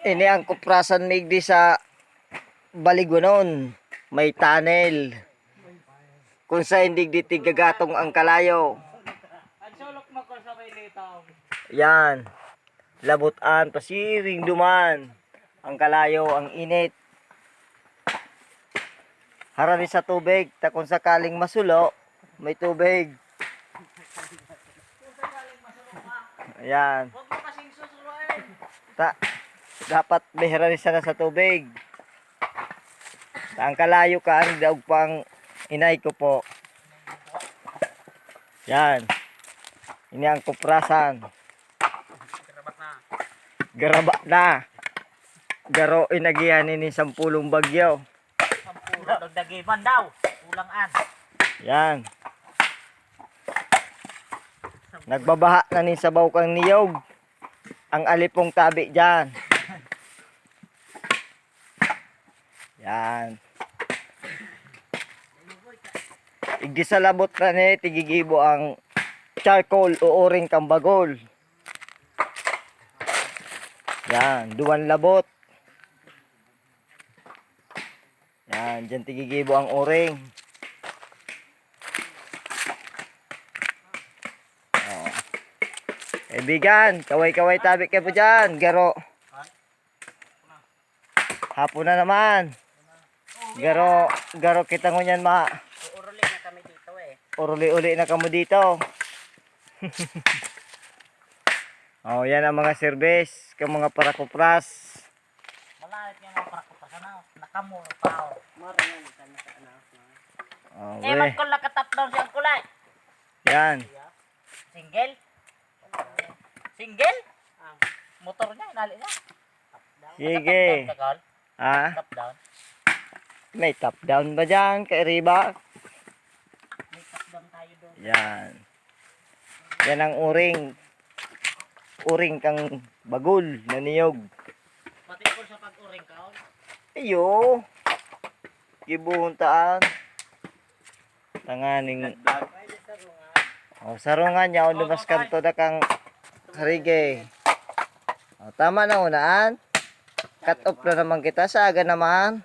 Ini ang kuprasan migdi sa Baligunon. May tunnel. Kung sa hindi di tigagatong ang kalayo. Yan. Labutan, pasiring duman. Ang kalayo, ang init. Harani sa tubig, ta kung sakaling masulo, may tubig. Ayan. Ta, dapat harani sana sa tubig. Ang kalayo ka, ang daog pang inay ko po. Yan. Ini ang kuprasan. Garaba na. Garo inagihan ini sampulong bagyo. Sampulo dagdagiman daw. Ulangan. Yan. Nagbabaha na ni sabaw kang niyog. Ang alipong tabi dyan. Yan. Igdi sa labot na ni tigigibo ang charcoal o oring kang bagol. Yan, duwan labot. Yan, dyan tigigibo ang oring. Kaibigan, kaway-kaway tabi ka po dyan, garo. Hapon na naman. Garo, garo kita ngunyan ma. Uuruli na kami dito eh. Uruli-uli na kamo dito. oh, yan ang mga service, kang mga parakupras. Malalit nga mga parakot sa na. Nakamuro pa ako. Maringan ka na sa anak. Oh, Eh, we. magkul nakatap down siyang kulay. Yan. Single? Single? Motor niya, inali niya. Sige. Top down, Ha? top down. May top down ba dyan, kay Riba? May top down tayo doon. Yan. Yan ang uring. Uring kang bagul na niyog. Pati ko sa pag-uring ka. oh. Ayo. Gibuhuntaan. Tanganing. Oh, sarungan niya. O lumas kanto na kang karige. Oh, tama na unaan. Cut off na naman kita. Sa aga naman.